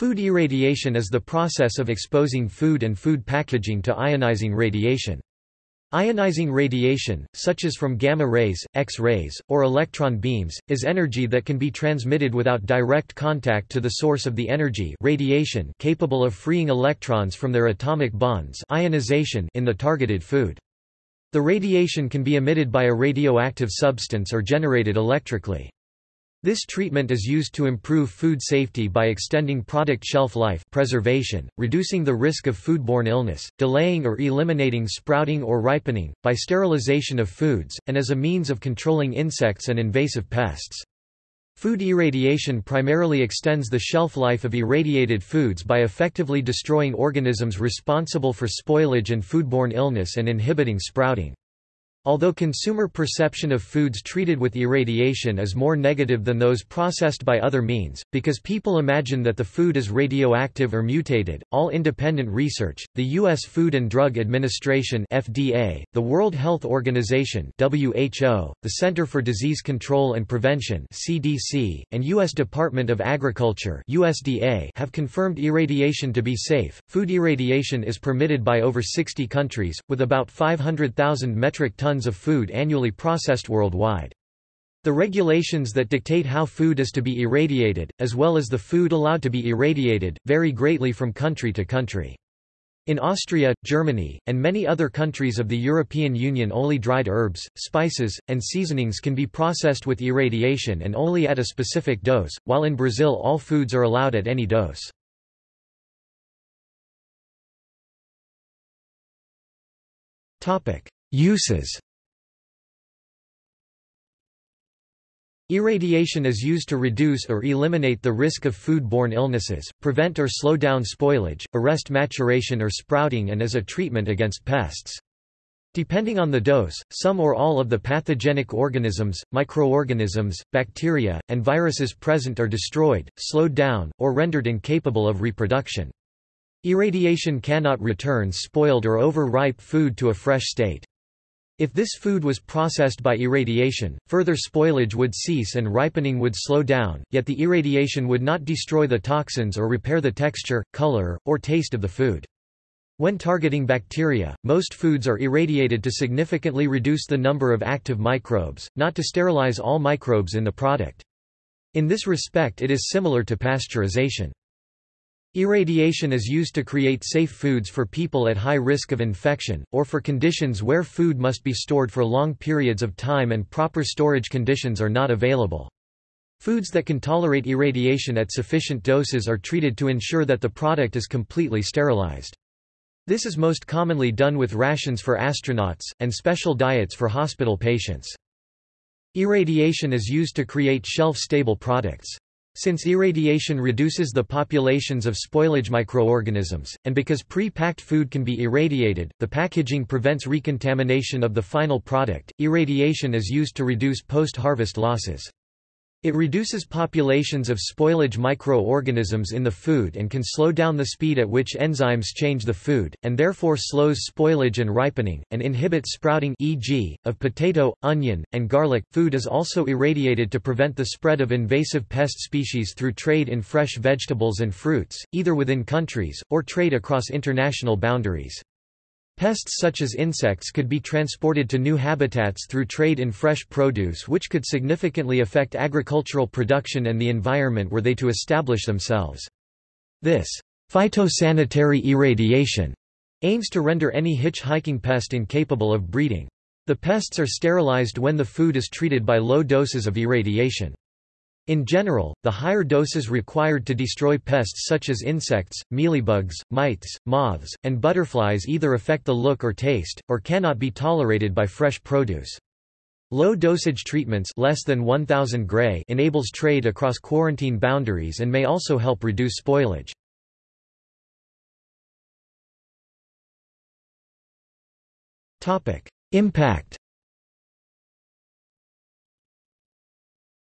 Food irradiation is the process of exposing food and food packaging to ionizing radiation. Ionizing radiation, such as from gamma rays, X-rays, or electron beams, is energy that can be transmitted without direct contact to the source of the energy radiation capable of freeing electrons from their atomic bonds ionization in the targeted food. The radiation can be emitted by a radioactive substance or generated electrically. This treatment is used to improve food safety by extending product shelf life preservation, reducing the risk of foodborne illness, delaying or eliminating sprouting or ripening, by sterilization of foods, and as a means of controlling insects and invasive pests. Food irradiation primarily extends the shelf life of irradiated foods by effectively destroying organisms responsible for spoilage and foodborne illness and inhibiting sprouting. Although consumer perception of foods treated with irradiation is more negative than those processed by other means, because people imagine that the food is radioactive or mutated, all independent research, the U.S. Food and Drug Administration FDA, the World Health Organization WHO, the Center for Disease Control and Prevention CDC, and U.S. Department of Agriculture USDA have confirmed irradiation to be safe. Food irradiation is permitted by over 60 countries, with about 500,000 metric tons tons of food annually processed worldwide. The regulations that dictate how food is to be irradiated, as well as the food allowed to be irradiated, vary greatly from country to country. In Austria, Germany, and many other countries of the European Union only dried herbs, spices, and seasonings can be processed with irradiation and only at a specific dose, while in Brazil all foods are allowed at any dose. Uses Irradiation is used to reduce or eliminate the risk of food-borne illnesses, prevent or slow down spoilage, arrest maturation or sprouting and as a treatment against pests. Depending on the dose, some or all of the pathogenic organisms, microorganisms, bacteria, and viruses present are destroyed, slowed down, or rendered incapable of reproduction. Irradiation cannot return spoiled or over-ripe food to a fresh state. If this food was processed by irradiation, further spoilage would cease and ripening would slow down, yet the irradiation would not destroy the toxins or repair the texture, color, or taste of the food. When targeting bacteria, most foods are irradiated to significantly reduce the number of active microbes, not to sterilize all microbes in the product. In this respect it is similar to pasteurization. Irradiation is used to create safe foods for people at high risk of infection, or for conditions where food must be stored for long periods of time and proper storage conditions are not available. Foods that can tolerate irradiation at sufficient doses are treated to ensure that the product is completely sterilized. This is most commonly done with rations for astronauts, and special diets for hospital patients. Irradiation is used to create shelf-stable products. Since irradiation reduces the populations of spoilage microorganisms, and because pre-packed food can be irradiated, the packaging prevents recontamination of the final product. Irradiation is used to reduce post-harvest losses. It reduces populations of spoilage microorganisms in the food and can slow down the speed at which enzymes change the food, and therefore slows spoilage and ripening, and inhibits sprouting e.g., of potato, onion, and garlic. Food is also irradiated to prevent the spread of invasive pest species through trade in fresh vegetables and fruits, either within countries, or trade across international boundaries. Pests such as insects could be transported to new habitats through trade in fresh produce which could significantly affect agricultural production and the environment were they to establish themselves. This phytosanitary irradiation aims to render any hitchhiking pest incapable of breeding. The pests are sterilized when the food is treated by low doses of irradiation. In general, the higher doses required to destroy pests such as insects, mealybugs, mites, moths, and butterflies either affect the look or taste, or cannot be tolerated by fresh produce. Low dosage treatments less than 1000 gray enables trade across quarantine boundaries and may also help reduce spoilage. Topic: Impact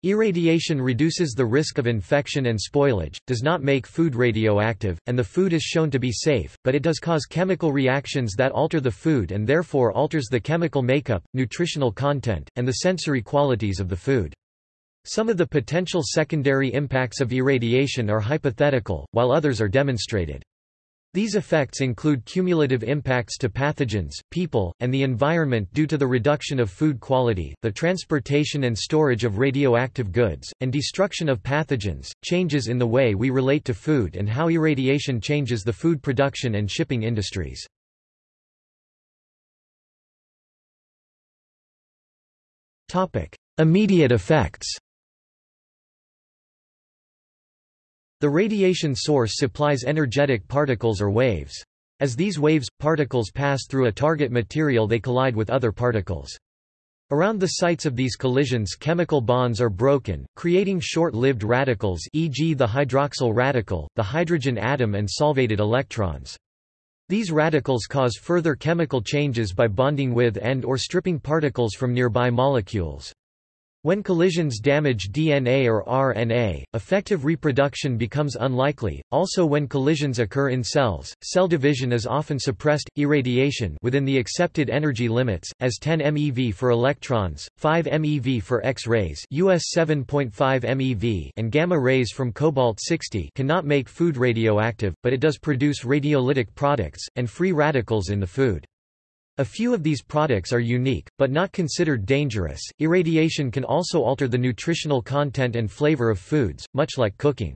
Irradiation reduces the risk of infection and spoilage, does not make food radioactive, and the food is shown to be safe, but it does cause chemical reactions that alter the food and therefore alters the chemical makeup, nutritional content, and the sensory qualities of the food. Some of the potential secondary impacts of irradiation are hypothetical, while others are demonstrated. These effects include cumulative impacts to pathogens, people, and the environment due to the reduction of food quality, the transportation and storage of radioactive goods, and destruction of pathogens, changes in the way we relate to food and how irradiation changes the food production and shipping industries. Immediate effects The radiation source supplies energetic particles or waves. As these waves, particles pass through a target material they collide with other particles. Around the sites of these collisions chemical bonds are broken, creating short-lived radicals e.g. the hydroxyl radical, the hydrogen atom and solvated electrons. These radicals cause further chemical changes by bonding with and or stripping particles from nearby molecules. When collisions damage DNA or RNA, effective reproduction becomes unlikely. Also when collisions occur in cells, cell division is often suppressed. Irradiation within the accepted energy limits as 10 MeV for electrons, 5 MeV for X-rays, US 7.5 MeV, and gamma rays from cobalt-60 cannot make food radioactive, but it does produce radiolytic products and free radicals in the food. A few of these products are unique, but not considered dangerous. Irradiation can also alter the nutritional content and flavor of foods, much like cooking.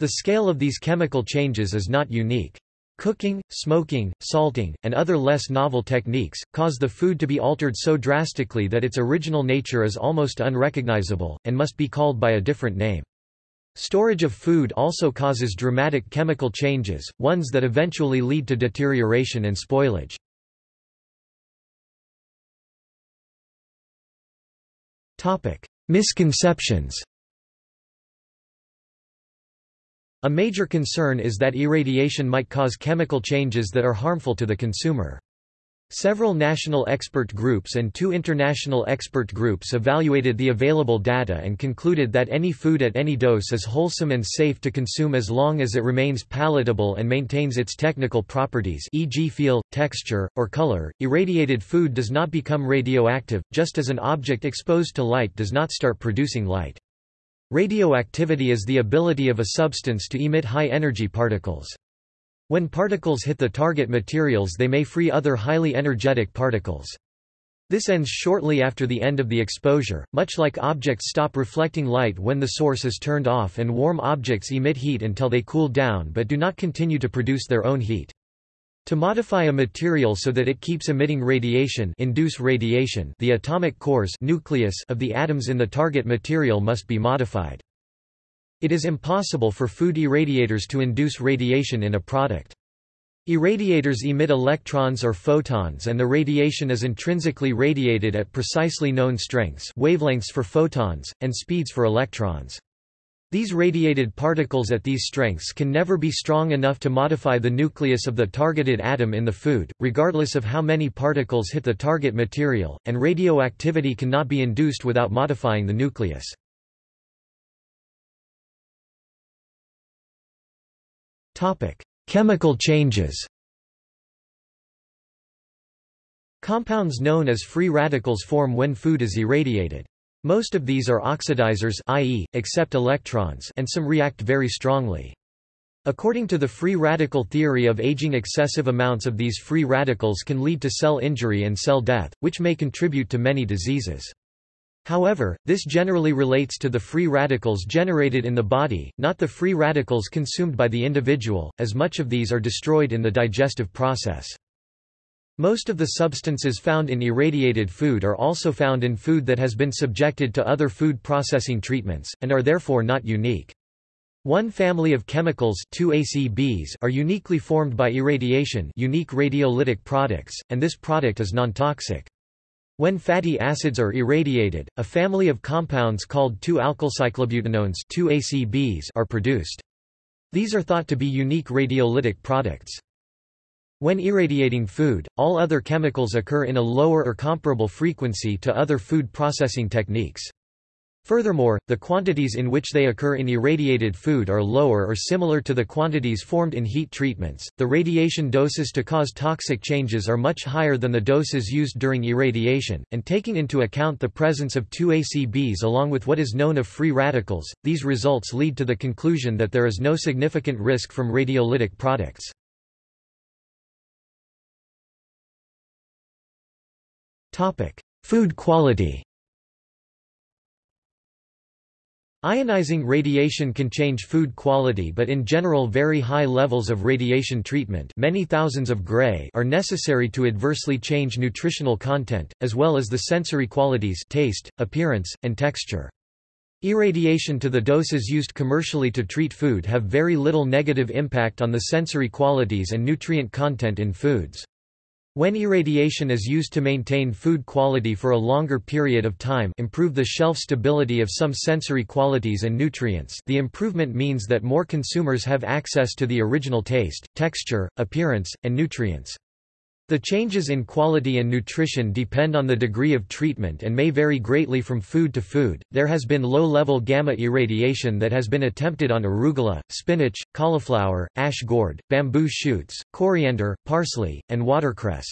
The scale of these chemical changes is not unique. Cooking, smoking, salting, and other less novel techniques, cause the food to be altered so drastically that its original nature is almost unrecognizable, and must be called by a different name. Storage of food also causes dramatic chemical changes, ones that eventually lead to deterioration and spoilage. Misconceptions A major concern is that irradiation might cause chemical changes that are harmful to the consumer. Several national expert groups and two international expert groups evaluated the available data and concluded that any food at any dose is wholesome and safe to consume as long as it remains palatable and maintains its technical properties e.g. feel, texture, or color. Irradiated food does not become radioactive, just as an object exposed to light does not start producing light. Radioactivity is the ability of a substance to emit high-energy particles. When particles hit the target materials they may free other highly energetic particles. This ends shortly after the end of the exposure, much like objects stop reflecting light when the source is turned off and warm objects emit heat until they cool down but do not continue to produce their own heat. To modify a material so that it keeps emitting radiation, induce radiation the atomic cores nucleus of the atoms in the target material must be modified. It is impossible for food irradiators to induce radiation in a product. Irradiators emit electrons or photons and the radiation is intrinsically radiated at precisely known strengths wavelengths for photons, and speeds for electrons. These radiated particles at these strengths can never be strong enough to modify the nucleus of the targeted atom in the food, regardless of how many particles hit the target material, and radioactivity cannot be induced without modifying the nucleus. Chemical changes Compounds known as free radicals form when food is irradiated. Most of these are oxidizers i.e., accept electrons and some react very strongly. According to the free radical theory of aging excessive amounts of these free radicals can lead to cell injury and cell death, which may contribute to many diseases. However, this generally relates to the free radicals generated in the body, not the free radicals consumed by the individual, as much of these are destroyed in the digestive process. Most of the substances found in irradiated food are also found in food that has been subjected to other food processing treatments, and are therefore not unique. One family of chemicals 2ACBs are uniquely formed by irradiation unique radiolytic products, and this product is non-toxic. When fatty acids are irradiated, a family of compounds called 2-alkylcyclobutanones are produced. These are thought to be unique radiolytic products. When irradiating food, all other chemicals occur in a lower or comparable frequency to other food processing techniques. Furthermore, the quantities in which they occur in irradiated food are lower or similar to the quantities formed in heat treatments. The radiation doses to cause toxic changes are much higher than the doses used during irradiation, and taking into account the presence of 2ACBs along with what is known of free radicals, these results lead to the conclusion that there is no significant risk from radiolytic products. Topic: Food quality. Ionizing radiation can change food quality but in general very high levels of radiation treatment many thousands of gray are necessary to adversely change nutritional content, as well as the sensory qualities taste, appearance, and texture. Irradiation to the doses used commercially to treat food have very little negative impact on the sensory qualities and nutrient content in foods. When irradiation is used to maintain food quality for a longer period of time improve the shelf stability of some sensory qualities and nutrients the improvement means that more consumers have access to the original taste, texture, appearance, and nutrients. The changes in quality and nutrition depend on the degree of treatment and may vary greatly from food to food. There has been low level gamma irradiation that has been attempted on arugula, spinach, cauliflower, ash gourd, bamboo shoots, coriander, parsley, and watercress.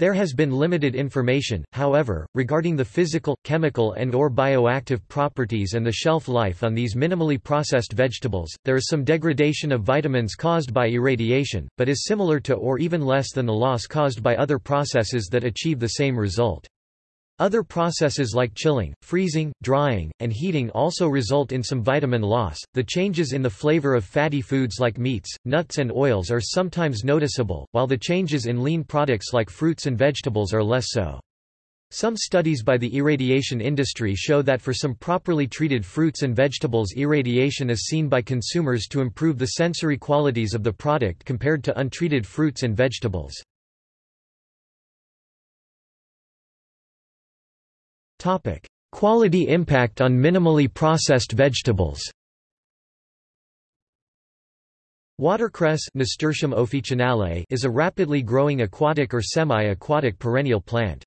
There has been limited information, however, regarding the physical, chemical and or bioactive properties and the shelf life on these minimally processed vegetables. There is some degradation of vitamins caused by irradiation, but is similar to or even less than the loss caused by other processes that achieve the same result. Other processes like chilling, freezing, drying, and heating also result in some vitamin loss. The changes in the flavor of fatty foods like meats, nuts, and oils are sometimes noticeable, while the changes in lean products like fruits and vegetables are less so. Some studies by the irradiation industry show that for some properly treated fruits and vegetables irradiation is seen by consumers to improve the sensory qualities of the product compared to untreated fruits and vegetables. Topic: Quality impact on minimally processed vegetables. Watercress Nasturtium officinale is a rapidly growing aquatic or semi-aquatic perennial plant.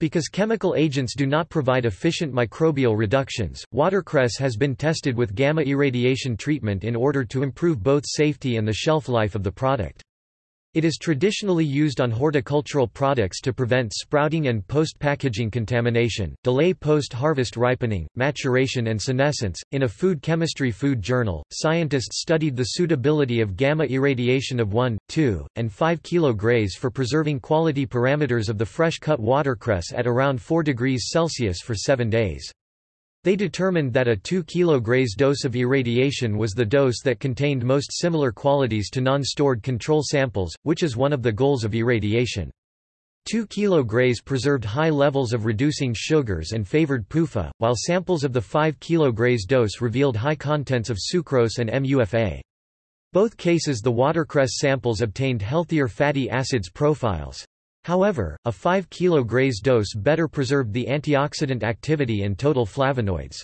Because chemical agents do not provide efficient microbial reductions, watercress has been tested with gamma irradiation treatment in order to improve both safety and the shelf life of the product. It is traditionally used on horticultural products to prevent sprouting and post-packaging contamination, delay post-harvest ripening, maturation and senescence. In a food chemistry food journal, scientists studied the suitability of gamma irradiation of 1, 2, and 5 kg grays for preserving quality parameters of the fresh-cut watercress at around 4 degrees Celsius for 7 days. They determined that a 2 kg dose of irradiation was the dose that contained most similar qualities to non-stored control samples, which is one of the goals of irradiation. 2 kg preserved high levels of reducing sugars and favored PUFA, while samples of the 5 kg dose revealed high contents of sucrose and MUFA. Both cases the watercress samples obtained healthier fatty acids profiles. However, a 5 kg dose better preserved the antioxidant activity and total flavonoids.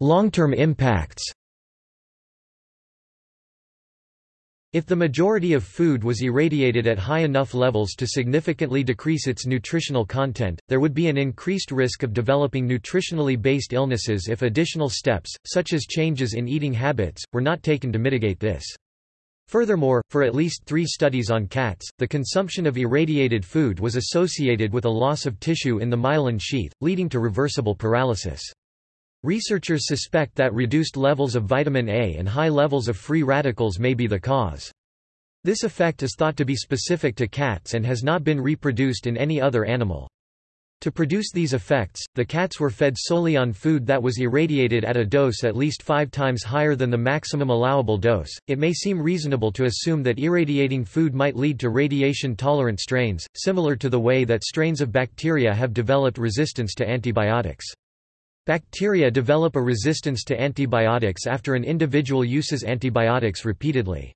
Long-term impacts If the majority of food was irradiated at high enough levels to significantly decrease its nutritional content, there would be an increased risk of developing nutritionally based illnesses if additional steps, such as changes in eating habits, were not taken to mitigate this. Furthermore, for at least three studies on cats, the consumption of irradiated food was associated with a loss of tissue in the myelin sheath, leading to reversible paralysis. Researchers suspect that reduced levels of vitamin A and high levels of free radicals may be the cause. This effect is thought to be specific to cats and has not been reproduced in any other animal. To produce these effects, the cats were fed solely on food that was irradiated at a dose at least five times higher than the maximum allowable dose. It may seem reasonable to assume that irradiating food might lead to radiation tolerant strains, similar to the way that strains of bacteria have developed resistance to antibiotics. Bacteria develop a resistance to antibiotics after an individual uses antibiotics repeatedly.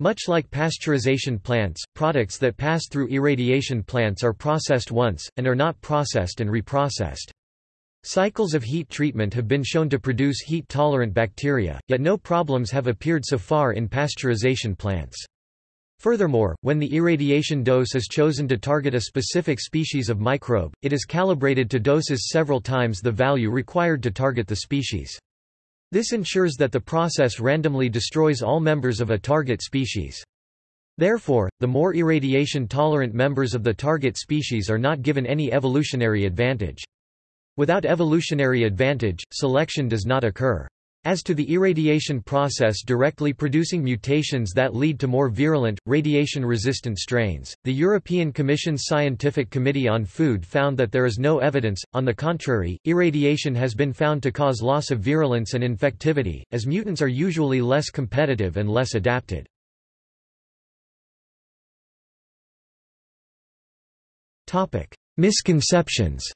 Much like pasteurization plants, products that pass through irradiation plants are processed once, and are not processed and reprocessed. Cycles of heat treatment have been shown to produce heat-tolerant bacteria, yet no problems have appeared so far in pasteurization plants. Furthermore, when the irradiation dose is chosen to target a specific species of microbe, it is calibrated to doses several times the value required to target the species. This ensures that the process randomly destroys all members of a target species. Therefore, the more irradiation-tolerant members of the target species are not given any evolutionary advantage. Without evolutionary advantage, selection does not occur. As to the irradiation process directly producing mutations that lead to more virulent, radiation-resistant strains, the European Commission's Scientific Committee on Food found that there is no evidence, on the contrary, irradiation has been found to cause loss of virulence and infectivity, as mutants are usually less competitive and less adapted. Misconceptions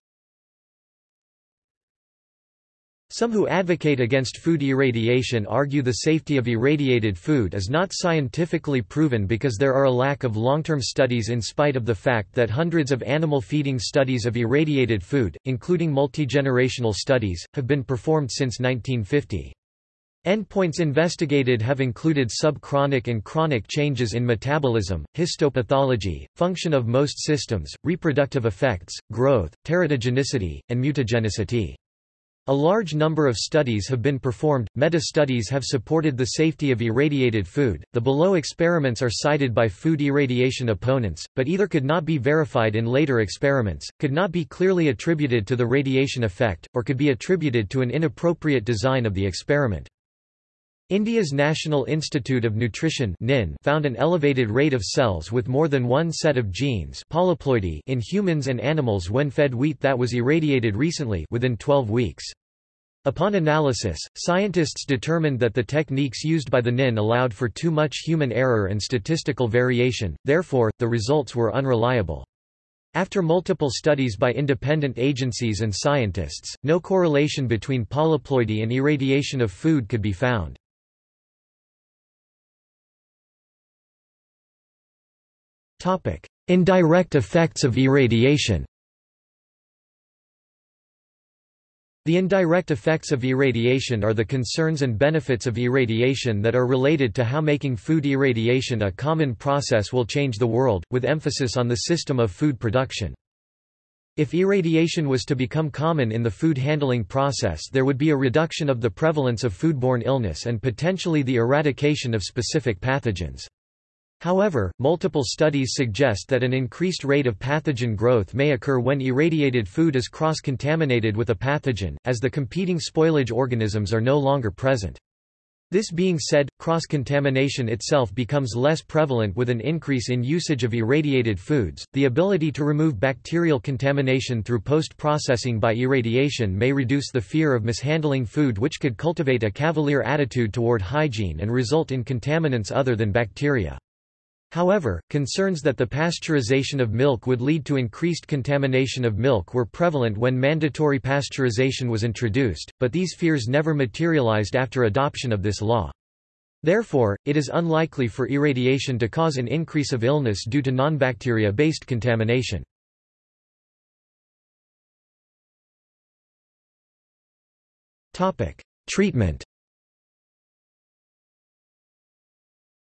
some who advocate against food irradiation argue the safety of irradiated food is not scientifically proven because there are a lack of long-term studies in spite of the fact that hundreds of animal feeding studies of irradiated food, including multigenerational studies, have been performed since 1950. Endpoints investigated have included subchronic and chronic changes in metabolism, histopathology, function of most systems, reproductive effects, growth, teratogenicity, and mutagenicity. A large number of studies have been performed. Meta studies have supported the safety of irradiated food. The below experiments are cited by food irradiation opponents, but either could not be verified in later experiments, could not be clearly attributed to the radiation effect, or could be attributed to an inappropriate design of the experiment. India's National Institute of Nutrition found an elevated rate of cells with more than one set of genes polyploidy in humans and animals when fed wheat that was irradiated recently within 12 weeks. Upon analysis, scientists determined that the techniques used by the NIN allowed for too much human error and statistical variation, therefore, the results were unreliable. After multiple studies by independent agencies and scientists, no correlation between polyploidy and irradiation of food could be found. Indirect effects of irradiation The indirect effects of irradiation are the concerns and benefits of irradiation that are related to how making food irradiation a common process will change the world, with emphasis on the system of food production. If irradiation was to become common in the food handling process there would be a reduction of the prevalence of foodborne illness and potentially the eradication of specific pathogens. However, multiple studies suggest that an increased rate of pathogen growth may occur when irradiated food is cross-contaminated with a pathogen, as the competing spoilage organisms are no longer present. This being said, cross-contamination itself becomes less prevalent with an increase in usage of irradiated foods. The ability to remove bacterial contamination through post-processing by irradiation may reduce the fear of mishandling food which could cultivate a cavalier attitude toward hygiene and result in contaminants other than bacteria. However, concerns that the pasteurization of milk would lead to increased contamination of milk were prevalent when mandatory pasteurization was introduced, but these fears never materialized after adoption of this law. Therefore, it is unlikely for irradiation to cause an increase of illness due to non-bacteria-based contamination. Treatment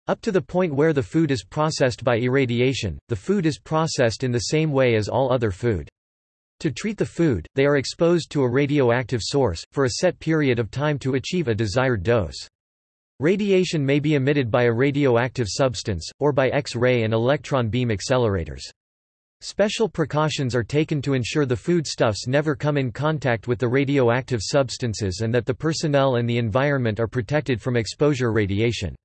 Up to the point where the food is processed by irradiation, the food is processed in the same way as all other food. To treat the food, they are exposed to a radioactive source, for a set period of time to achieve a desired dose. Radiation may be emitted by a radioactive substance, or by X-ray and electron beam accelerators. Special precautions are taken to ensure the foodstuffs never come in contact with the radioactive substances and that the personnel and the environment are protected from exposure radiation.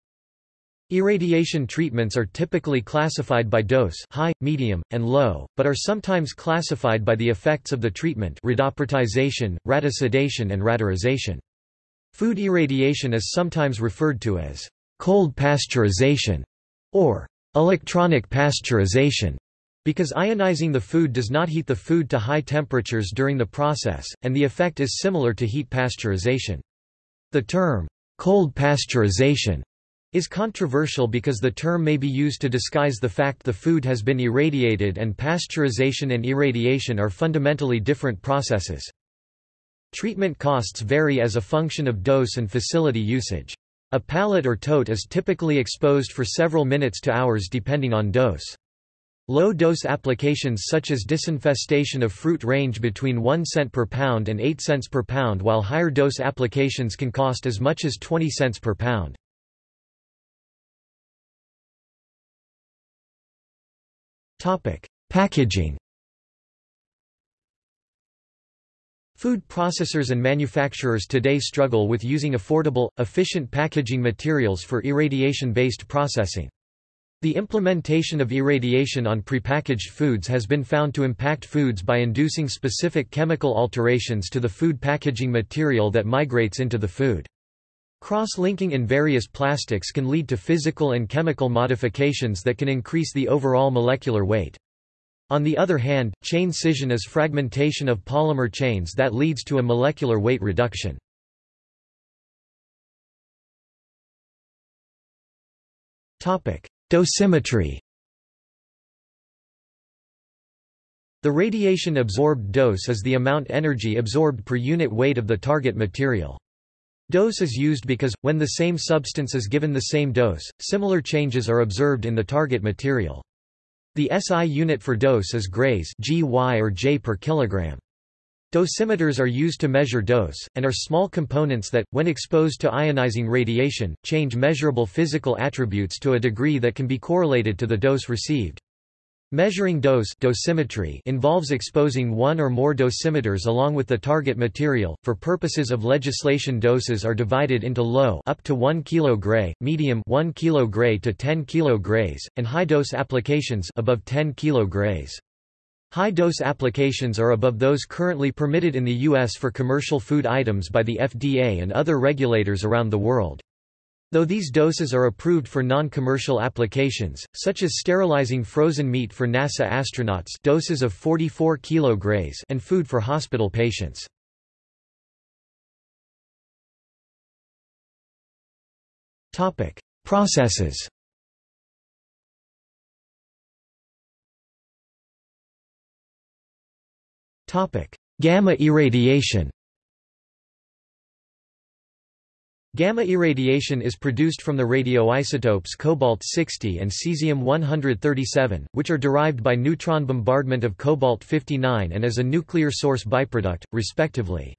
Irradiation treatments are typically classified by dose high, medium, and low, but are sometimes classified by the effects of the treatment radappertization, radicidation and radurization. Food irradiation is sometimes referred to as cold pasteurization or electronic pasteurization because ionizing the food does not heat the food to high temperatures during the process, and the effect is similar to heat pasteurization. The term, cold pasteurization, is controversial because the term may be used to disguise the fact the food has been irradiated and pasteurization and irradiation are fundamentally different processes. Treatment costs vary as a function of dose and facility usage. A pallet or tote is typically exposed for several minutes to hours depending on dose. Low-dose applications such as disinfestation of fruit range between 1 cent per pound and 8 cents per pound while higher dose applications can cost as much as 20 cents per pound. Packaging Food processors and manufacturers today struggle with using affordable, efficient packaging materials for irradiation-based processing. The implementation of irradiation on prepackaged foods has been found to impact foods by inducing specific chemical alterations to the food packaging material that migrates into the food. Cross-linking in various plastics can lead to physical and chemical modifications that can increase the overall molecular weight. On the other hand, chain scission is fragmentation of polymer chains that leads to a molecular weight reduction. Dosimetry The radiation-absorbed dose is the amount energy absorbed per unit weight of the target material. Dose is used because, when the same substance is given the same dose, similar changes are observed in the target material. The SI unit for dose is grays GY or J per kilogram. Dosimeters are used to measure dose, and are small components that, when exposed to ionizing radiation, change measurable physical attributes to a degree that can be correlated to the dose received. Measuring dose dosimetry involves exposing one or more dosimeters along with the target material. For purposes of legislation doses are divided into low up to 1 kg medium 1 kg to 10 kg and high dose applications above 10 kg grays. High-dose applications are above those currently permitted in the U.S. for commercial food items by the FDA and other regulators around the world. Though these doses are approved for non-commercial applications, such as sterilizing frozen meat for NASA astronauts doses of 44 kg and food for hospital patients. Processes Gamma irradiation Gamma irradiation is produced from the radioisotopes cobalt-60 and cesium-137, which are derived by neutron bombardment of cobalt-59 and as a nuclear source byproduct, respectively.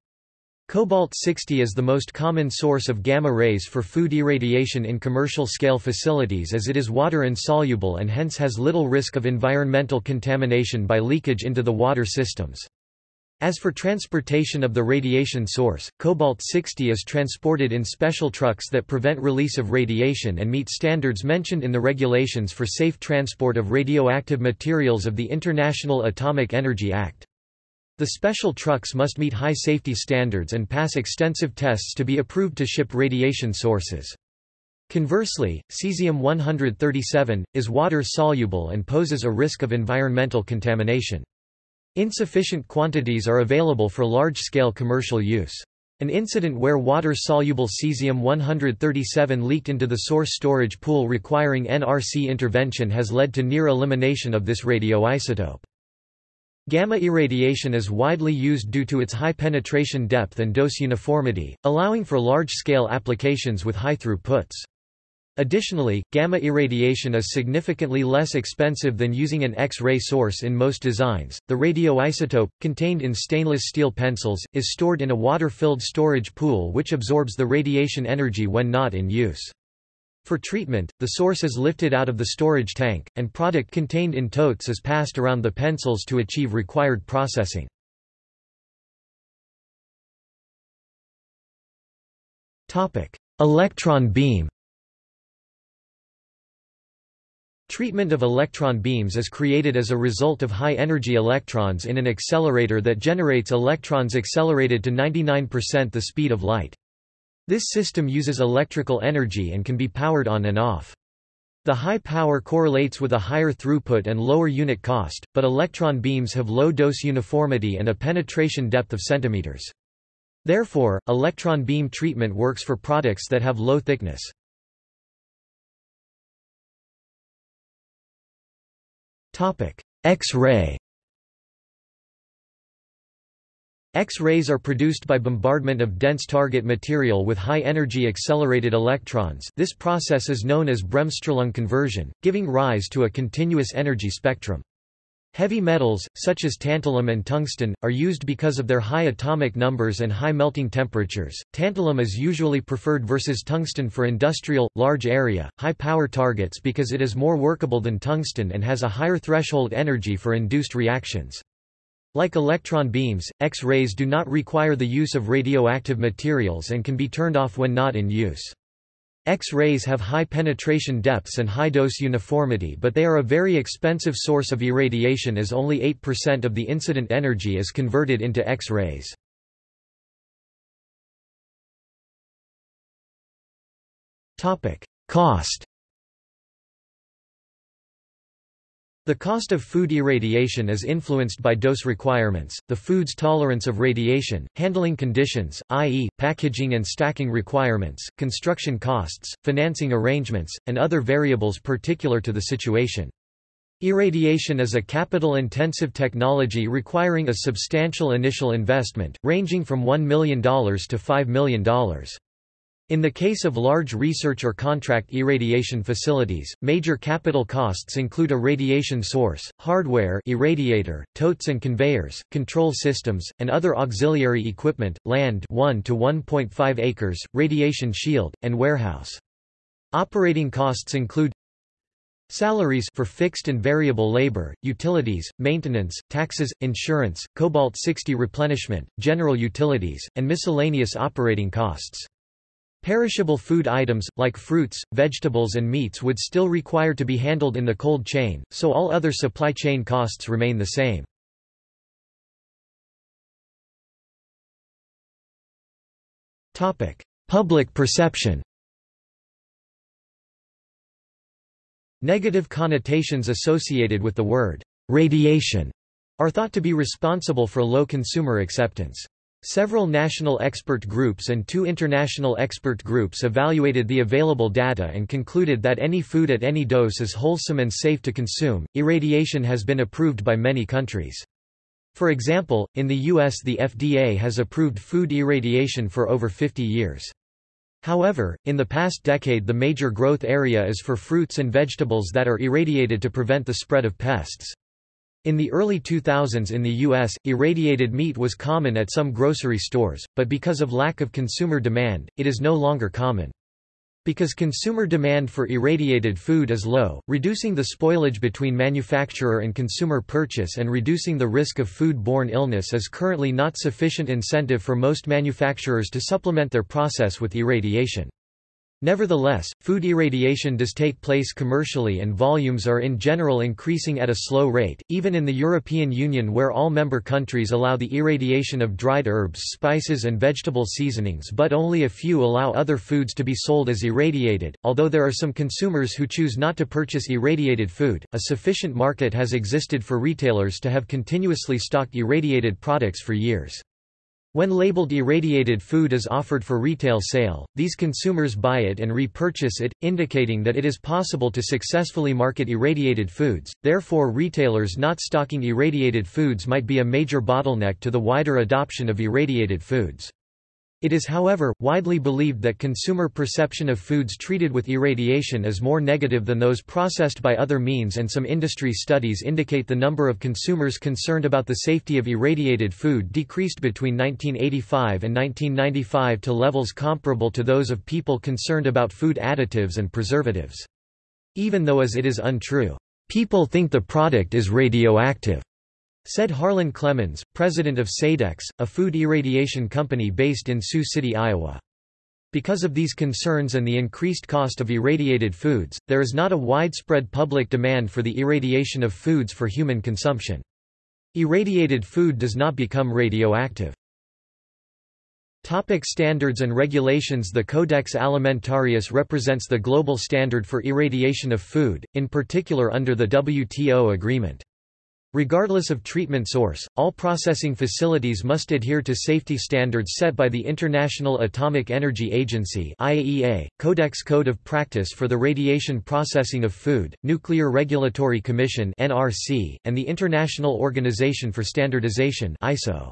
Cobalt-60 is the most common source of gamma rays for food irradiation in commercial-scale facilities as it is water-insoluble and hence has little risk of environmental contamination by leakage into the water systems. As for transportation of the radiation source, cobalt-60 is transported in special trucks that prevent release of radiation and meet standards mentioned in the regulations for safe transport of radioactive materials of the International Atomic Energy Act. The special trucks must meet high safety standards and pass extensive tests to be approved to ship radiation sources. Conversely, cesium-137, is water-soluble and poses a risk of environmental contamination. Insufficient quantities are available for large-scale commercial use. An incident where water-soluble cesium-137 leaked into the source storage pool requiring NRC intervention has led to near elimination of this radioisotope. Gamma irradiation is widely used due to its high penetration depth and dose uniformity, allowing for large-scale applications with high throughputs. Additionally, gamma irradiation is significantly less expensive than using an X-ray source in most designs. The radioisotope, contained in stainless steel pencils, is stored in a water-filled storage pool which absorbs the radiation energy when not in use. For treatment, the source is lifted out of the storage tank, and product contained in totes is passed around the pencils to achieve required processing. Electron beam Treatment of electron beams is created as a result of high-energy electrons in an accelerator that generates electrons accelerated to 99% the speed of light. This system uses electrical energy and can be powered on and off. The high power correlates with a higher throughput and lower unit cost, but electron beams have low dose uniformity and a penetration depth of centimeters. Therefore, electron beam treatment works for products that have low thickness. X-ray. X-rays are produced by bombardment of dense target material with high-energy accelerated electrons. This process is known as Bremsstrahlung conversion, giving rise to a continuous energy spectrum. Heavy metals, such as tantalum and tungsten, are used because of their high atomic numbers and high melting temperatures. Tantalum is usually preferred versus tungsten for industrial, large area, high power targets because it is more workable than tungsten and has a higher threshold energy for induced reactions. Like electron beams, X-rays do not require the use of radioactive materials and can be turned off when not in use. X-rays have high penetration depths and high dose uniformity but they are a very expensive source of irradiation as only 8% of the incident energy is converted into X-rays. Cost The cost of food irradiation is influenced by dose requirements, the food's tolerance of radiation, handling conditions, i.e., packaging and stacking requirements, construction costs, financing arrangements, and other variables particular to the situation. Irradiation is a capital-intensive technology requiring a substantial initial investment, ranging from $1 million to $5 million. In the case of large research or contract irradiation facilities, major capital costs include a radiation source, hardware irradiator, totes and conveyors, control systems, and other auxiliary equipment, land 1 to 1.5 acres, radiation shield, and warehouse. Operating costs include Salaries for fixed and variable labor, utilities, maintenance, taxes, insurance, cobalt-60 replenishment, general utilities, and miscellaneous operating costs. Perishable food items, like fruits, vegetables and meats would still require to be handled in the cold chain, so all other supply chain costs remain the same. Public perception Negative connotations associated with the word radiation are thought to be responsible for low consumer acceptance. Several national expert groups and two international expert groups evaluated the available data and concluded that any food at any dose is wholesome and safe to consume. Irradiation has been approved by many countries. For example, in the US the FDA has approved food irradiation for over 50 years. However, in the past decade the major growth area is for fruits and vegetables that are irradiated to prevent the spread of pests. In the early 2000s in the U.S., irradiated meat was common at some grocery stores, but because of lack of consumer demand, it is no longer common. Because consumer demand for irradiated food is low, reducing the spoilage between manufacturer and consumer purchase and reducing the risk of food-borne illness is currently not sufficient incentive for most manufacturers to supplement their process with irradiation. Nevertheless, food irradiation does take place commercially and volumes are in general increasing at a slow rate, even in the European Union where all member countries allow the irradiation of dried herbs spices and vegetable seasonings but only a few allow other foods to be sold as irradiated. Although there are some consumers who choose not to purchase irradiated food, a sufficient market has existed for retailers to have continuously stocked irradiated products for years. When labeled irradiated food is offered for retail sale, these consumers buy it and repurchase it, indicating that it is possible to successfully market irradiated foods, therefore retailers not stocking irradiated foods might be a major bottleneck to the wider adoption of irradiated foods. It is however, widely believed that consumer perception of foods treated with irradiation is more negative than those processed by other means and some industry studies indicate the number of consumers concerned about the safety of irradiated food decreased between 1985 and 1995 to levels comparable to those of people concerned about food additives and preservatives. Even though as it is untrue, people think the product is radioactive. Said Harlan Clemmons, president of Sadex, a food irradiation company based in Sioux City, Iowa. Because of these concerns and the increased cost of irradiated foods, there is not a widespread public demand for the irradiation of foods for human consumption. Irradiated food does not become radioactive. Topic standards and regulations The Codex Alimentarius represents the global standard for irradiation of food, in particular under the WTO agreement. Regardless of treatment source, all processing facilities must adhere to safety standards set by the International Atomic Energy Agency IAEA, Codex Code of Practice for the Radiation Processing of Food, Nuclear Regulatory Commission NRC, and the International Organization for Standardization ISO.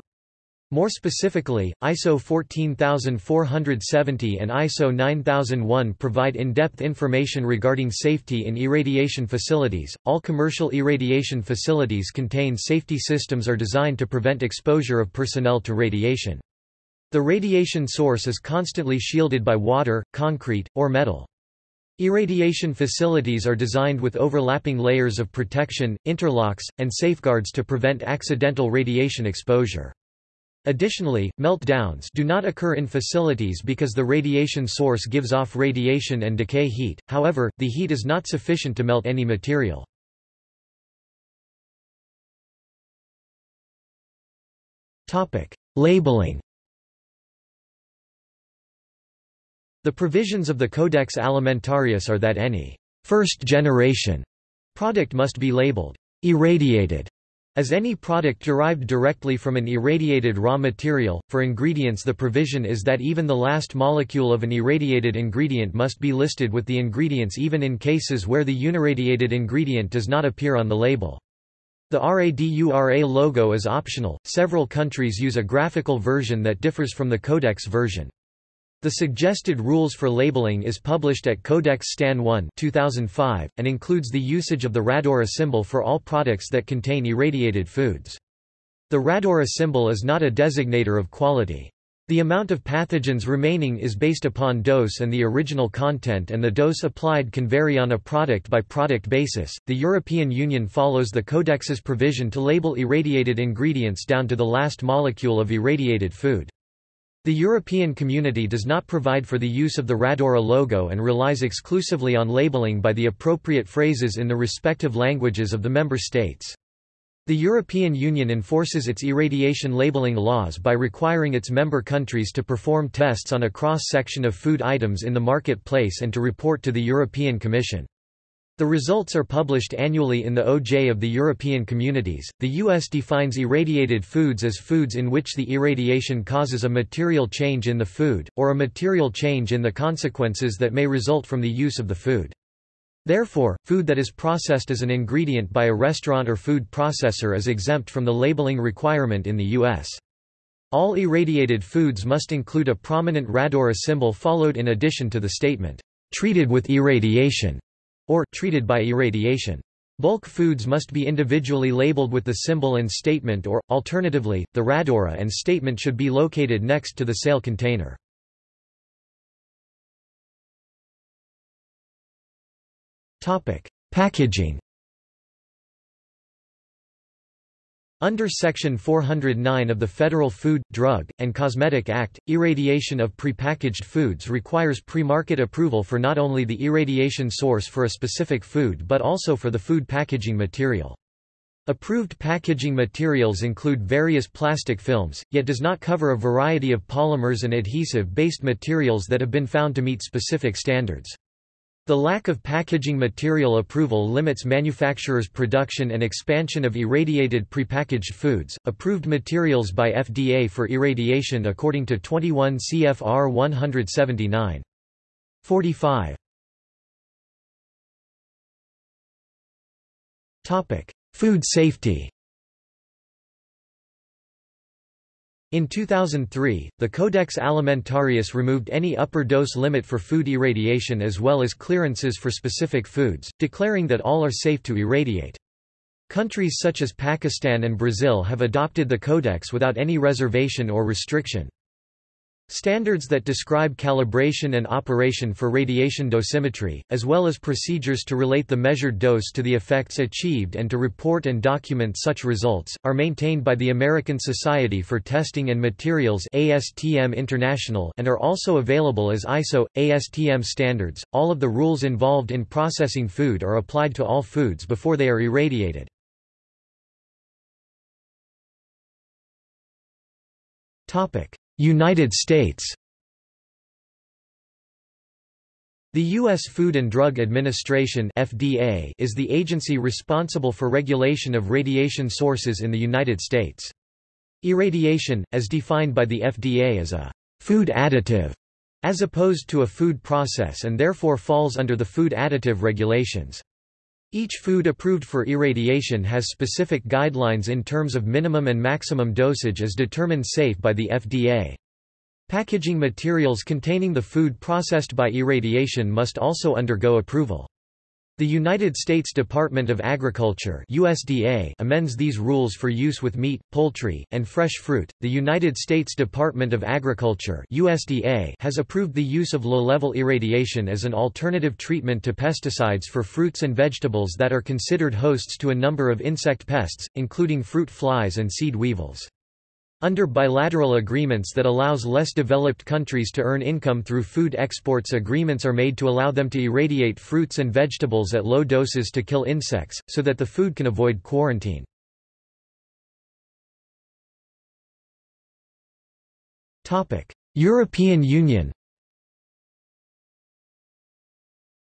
More specifically, ISO 14470 and ISO 9001 provide in-depth information regarding safety in irradiation facilities. All commercial irradiation facilities contain safety systems are designed to prevent exposure of personnel to radiation. The radiation source is constantly shielded by water, concrete, or metal. Irradiation facilities are designed with overlapping layers of protection, interlocks, and safeguards to prevent accidental radiation exposure. Additionally, meltdowns do not occur in facilities because the radiation source gives off radiation and decay heat, however, the heat is not sufficient to melt any material. Labeling The provisions of the Codex Alimentarius are that any first-generation product must be labeled irradiated as any product derived directly from an irradiated raw material, for ingredients the provision is that even the last molecule of an irradiated ingredient must be listed with the ingredients even in cases where the unirradiated ingredient does not appear on the label. The RADURA logo is optional, several countries use a graphical version that differs from the Codex version. The suggested rules for labeling is published at Codex Stan 1 2005, and includes the usage of the Radura symbol for all products that contain irradiated foods. The Radura symbol is not a designator of quality. The amount of pathogens remaining is based upon dose and the original content and the dose applied can vary on a product-by-product -product basis. The European Union follows the Codex's provision to label irradiated ingredients down to the last molecule of irradiated food. The European Community does not provide for the use of the Radura logo and relies exclusively on labeling by the appropriate phrases in the respective languages of the member states. The European Union enforces its irradiation labeling laws by requiring its member countries to perform tests on a cross-section of food items in the marketplace and to report to the European Commission. The results are published annually in the OJ of the European Communities. The US defines irradiated foods as foods in which the irradiation causes a material change in the food, or a material change in the consequences that may result from the use of the food. Therefore, food that is processed as an ingredient by a restaurant or food processor is exempt from the labeling requirement in the U.S. All irradiated foods must include a prominent Radura symbol followed in addition to the statement, treated with irradiation or treated by irradiation. Bulk foods must be individually labeled with the symbol and statement or, alternatively, the radura and statement should be located next to the sale container. Packaging Under Section 409 of the Federal Food, Drug, and Cosmetic Act, irradiation of prepackaged foods requires pre-market approval for not only the irradiation source for a specific food but also for the food packaging material. Approved packaging materials include various plastic films, yet does not cover a variety of polymers and adhesive-based materials that have been found to meet specific standards. The lack of packaging material approval limits manufacturers' production and expansion of irradiated prepackaged foods. Approved materials by FDA for irradiation according to 21 CFR 179. 45. Topic: Food safety. In 2003, the Codex Alimentarius removed any upper dose limit for food irradiation as well as clearances for specific foods, declaring that all are safe to irradiate. Countries such as Pakistan and Brazil have adopted the Codex without any reservation or restriction. Standards that describe calibration and operation for radiation dosimetry, as well as procedures to relate the measured dose to the effects achieved and to report and document such results, are maintained by the American Society for Testing and Materials ASTM International and are also available as ISO, ASTM standards. All of the rules involved in processing food are applied to all foods before they are irradiated. Topic. United States The U.S. Food and Drug Administration FDA is the agency responsible for regulation of radiation sources in the United States. Irradiation, as defined by the FDA is a food additive, as opposed to a food process and therefore falls under the food additive regulations. Each food approved for irradiation has specific guidelines in terms of minimum and maximum dosage as determined safe by the FDA. Packaging materials containing the food processed by irradiation must also undergo approval. The United States Department of Agriculture (USDA) amends these rules for use with meat, poultry, and fresh fruit. The United States Department of Agriculture (USDA) has approved the use of low-level irradiation as an alternative treatment to pesticides for fruits and vegetables that are considered hosts to a number of insect pests, including fruit flies and seed weevils. Under bilateral agreements that allows less developed countries to earn income through food exports agreements are made to allow them to irradiate fruits and vegetables at low doses to kill insects, so that the food can avoid quarantine. European Union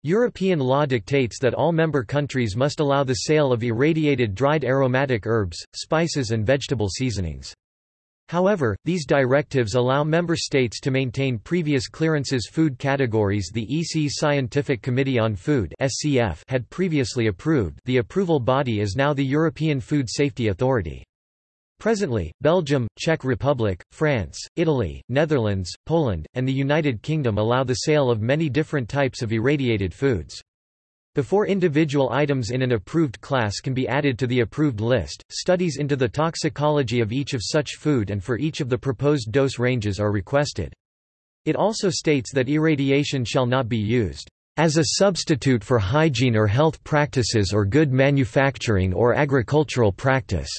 European law dictates that all member countries must allow the sale of irradiated dried aromatic herbs, spices and vegetable seasonings. However, these directives allow member states to maintain previous clearances food categories the EC Scientific Committee on Food (SCF) had previously approved. The approval body is now the European Food Safety Authority. Presently, Belgium, Czech Republic, France, Italy, Netherlands, Poland, and the United Kingdom allow the sale of many different types of irradiated foods. Before individual items in an approved class can be added to the approved list, studies into the toxicology of each of such food and for each of the proposed dose ranges are requested. It also states that irradiation shall not be used as a substitute for hygiene or health practices or good manufacturing or agricultural practice.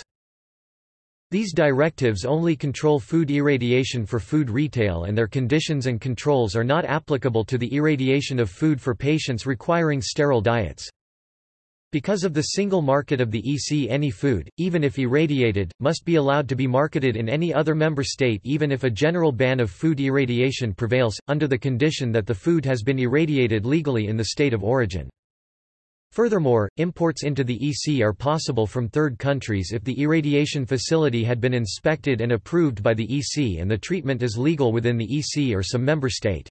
These directives only control food irradiation for food retail and their conditions and controls are not applicable to the irradiation of food for patients requiring sterile diets. Because of the single market of the EC any food, even if irradiated, must be allowed to be marketed in any other member state even if a general ban of food irradiation prevails, under the condition that the food has been irradiated legally in the state of origin. Furthermore, imports into the EC are possible from third countries if the irradiation facility had been inspected and approved by the EC and the treatment is legal within the EC or some member state.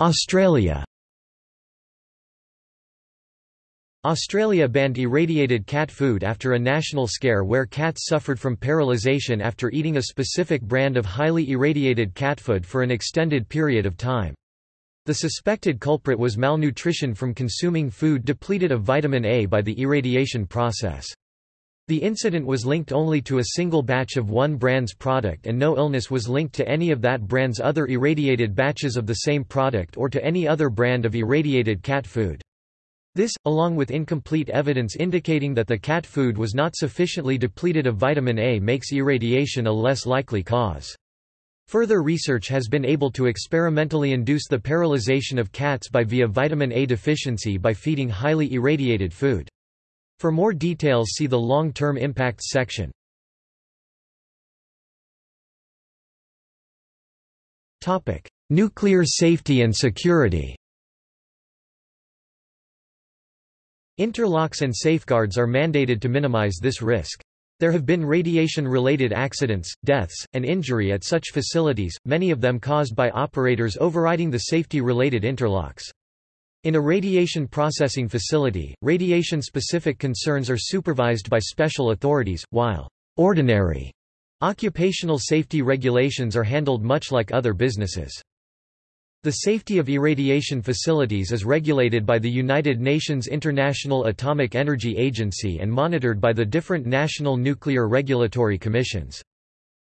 Australia Australia banned irradiated cat food after a national scare where cats suffered from paralysation after eating a specific brand of highly irradiated cat food for an extended period of time. The suspected culprit was malnutrition from consuming food depleted of vitamin A by the irradiation process. The incident was linked only to a single batch of one brand's product and no illness was linked to any of that brand's other irradiated batches of the same product or to any other brand of irradiated cat food. This, along with incomplete evidence indicating that the cat food was not sufficiently depleted of vitamin A makes irradiation a less likely cause. Further research has been able to experimentally induce the paralyzation of cats by via vitamin A deficiency by feeding highly irradiated food. For more details see the long-term impacts section. Nuclear safety and security Interlocks and safeguards are mandated to minimize this risk. There have been radiation-related accidents, deaths, and injury at such facilities, many of them caused by operators overriding the safety-related interlocks. In a radiation processing facility, radiation-specific concerns are supervised by special authorities, while ordinary occupational safety regulations are handled much like other businesses. The safety of irradiation facilities is regulated by the United Nations International Atomic Energy Agency and monitored by the different national nuclear regulatory commissions.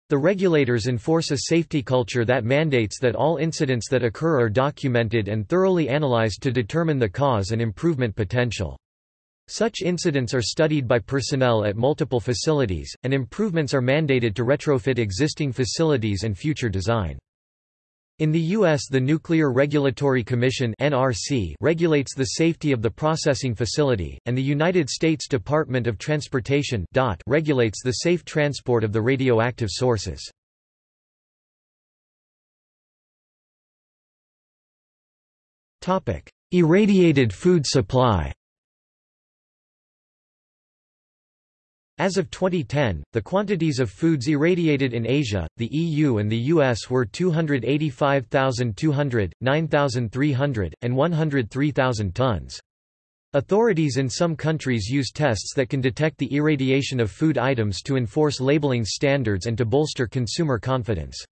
The regulators enforce a safety culture that mandates that all incidents that occur are documented and thoroughly analyzed to determine the cause and improvement potential. Such incidents are studied by personnel at multiple facilities, and improvements are mandated to retrofit existing facilities and future design. In the U.S. the Nuclear Regulatory Commission NRC regulates the safety of the processing facility, and the United States Department of Transportation DOT regulates the safe transport of the radioactive sources. Irradiated food supply As of 2010, the quantities of foods irradiated in Asia, the EU and the US were 285,200, 9,300, and 103,000 tons. Authorities in some countries use tests that can detect the irradiation of food items to enforce labeling standards and to bolster consumer confidence.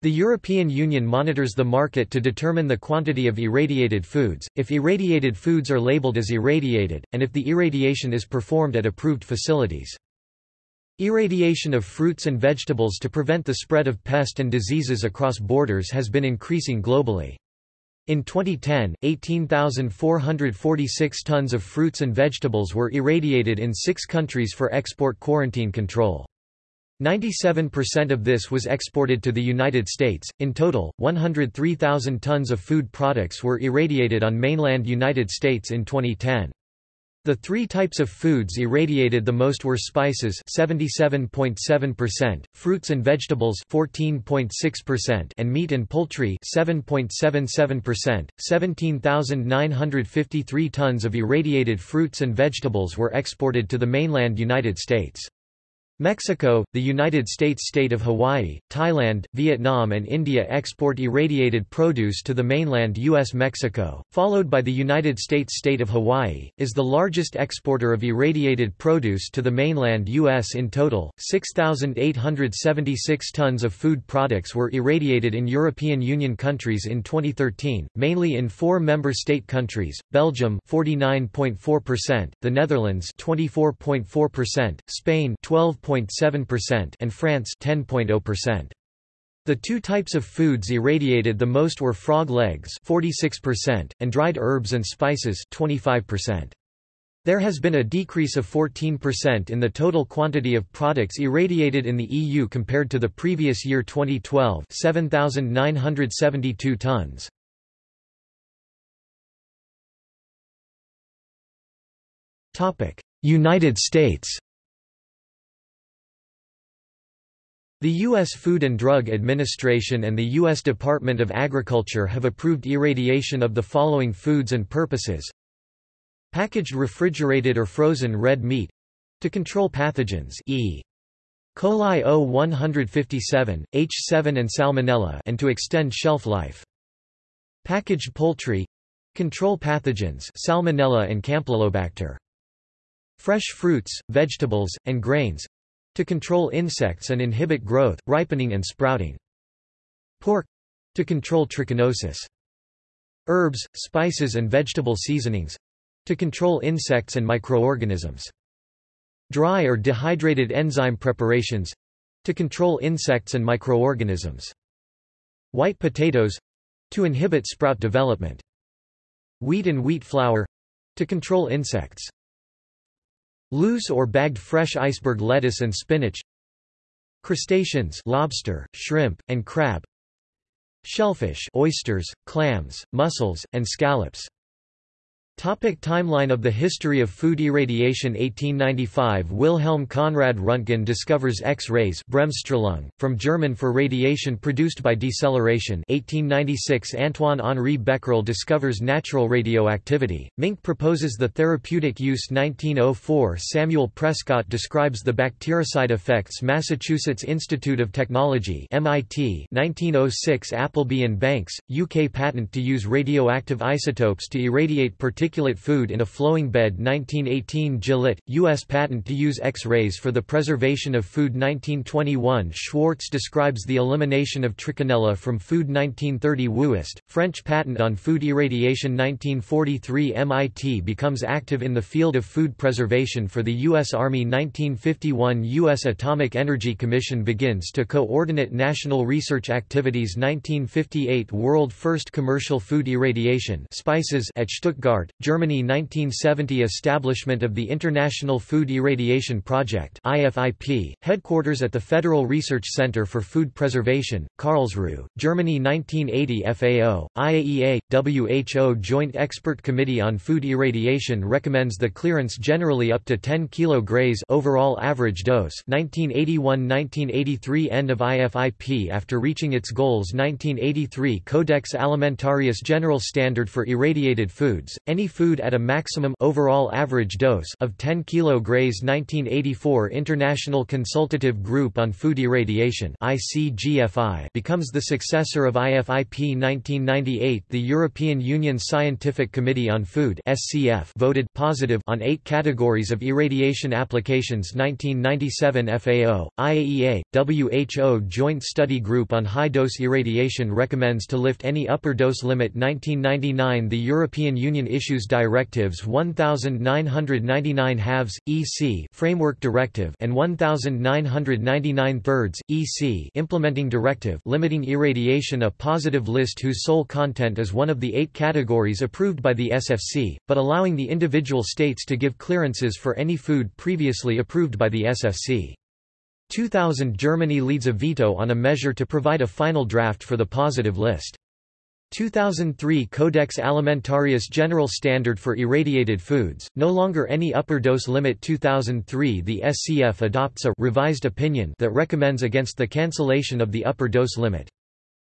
The European Union monitors the market to determine the quantity of irradiated foods, if irradiated foods are labeled as irradiated, and if the irradiation is performed at approved facilities. Irradiation of fruits and vegetables to prevent the spread of pest and diseases across borders has been increasing globally. In 2010, 18,446 tons of fruits and vegetables were irradiated in six countries for export quarantine control. 97% of this was exported to the United States. In total, 103,000 tons of food products were irradiated on mainland United States in 2010. The three types of foods irradiated the most were spices 77.7%, fruits and vegetables 14.6%, and meat and poultry 7.77%. 17,953 tons of irradiated fruits and vegetables were exported to the mainland United States. Mexico, the United States state of Hawaii, Thailand, Vietnam and India export irradiated produce to the mainland U.S. Mexico, followed by the United States state of Hawaii, is the largest exporter of irradiated produce to the mainland U.S. in total. 6,876 tons of food products were irradiated in European Union countries in 2013, mainly in four member state countries, Belgium 49.4%, the Netherlands 24.4%, Spain 12 12.7% and France 10.0%. The two types of foods irradiated the most were frog legs 46% and dried herbs and spices 25%. There has been a decrease of 14% in the total quantity of products irradiated in the EU compared to the previous year 2012 7,972 tons. United States The U.S. Food and Drug Administration and the U.S. Department of Agriculture have approved irradiation of the following foods and purposes. Packaged refrigerated or frozen red meat to control pathogens E. coli O157, H7 and Salmonella and to extend shelf life. Packaged poultry control pathogens Salmonella and Campylobacter. Fresh fruits, vegetables, and grains to control insects and inhibit growth, ripening and sprouting. Pork to control trichinosis. Herbs, spices and vegetable seasonings to control insects and microorganisms. Dry or dehydrated enzyme preparations to control insects and microorganisms. White potatoes to inhibit sprout development. Wheat and wheat flour to control insects. Loose or bagged fresh iceberg lettuce and spinach Crustaceans lobster, shrimp, and crab Shellfish oysters, clams, mussels, and scallops Topic timeline of the history of food irradiation. 1895 Wilhelm Conrad Röntgen discovers X-rays from German for radiation produced by deceleration. 1896 Antoine-Henri Becquerel discovers natural radioactivity, Minck proposes the therapeutic use. 1904 Samuel Prescott describes the bactericide effects. Massachusetts Institute of Technology MIT 1906 Appleby and Banks, UK patent to use radioactive isotopes to irradiate particulate particulate food in a flowing bed 1918 Gillette, U.S. patent to use X-rays for the preservation of food 1921 Schwartz describes the elimination of trichinella from food 1930 Wüest, French patent on food irradiation 1943 MIT becomes active in the field of food preservation for the U.S. Army 1951 U.S. Atomic Energy Commission begins to coordinate national research activities 1958 World First Commercial Food Irradiation spices at Stuttgart, Germany 1970 Establishment of the International Food Irradiation Project IFIP, headquarters at the Federal Research Center for Food Preservation, Karlsruhe, Germany 1980 FAO, IAEA, WHO Joint Expert Committee on Food Irradiation recommends the clearance generally up to 10 kg grays overall average dose 1981-1983 End of IFIP After reaching its goals 1983 Codex Alimentarius General Standard for Irradiated Foods, any food at a maximum overall average dose of 10 kg Gray's 1984 International Consultative Group on Food Irradiation ICGFI becomes the successor of IFIP 1998 The European Union Scientific Committee on Food SCF voted positive on eight categories of irradiation applications. 1997 FAO, IAEA, WHO Joint Study Group on High-Dose Irradiation recommends to lift any upper dose limit. 1999 The European Union issues directives 1999 halves, EC Framework Directive and 1999 thirds, EC Implementing Directive limiting irradiation a positive list whose sole content is one of the eight categories approved by the SFC, but allowing the individual states to give clearances for any food previously approved by the SFC. 2000 Germany leads a veto on a measure to provide a final draft for the positive list. 2003 Codex Alimentarius General Standard for Irradiated Foods, no longer any upper dose limit 2003 The SCF adopts a revised opinion that recommends against the cancellation of the upper dose limit.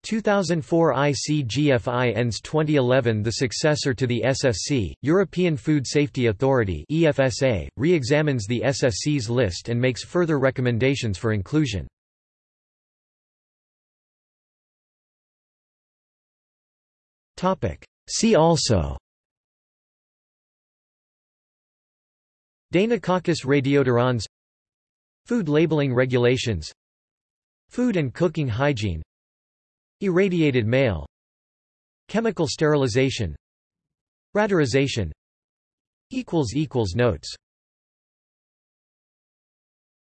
2004 ICGFI ends 2011 The successor to the SFC, European Food Safety Authority EFSA, re-examines the SFC's list and makes further recommendations for inclusion. See also. Deinococcus radiodurans Food labeling regulations. Food and cooking hygiene. Irradiated mail. Chemical sterilization. Radurization Notes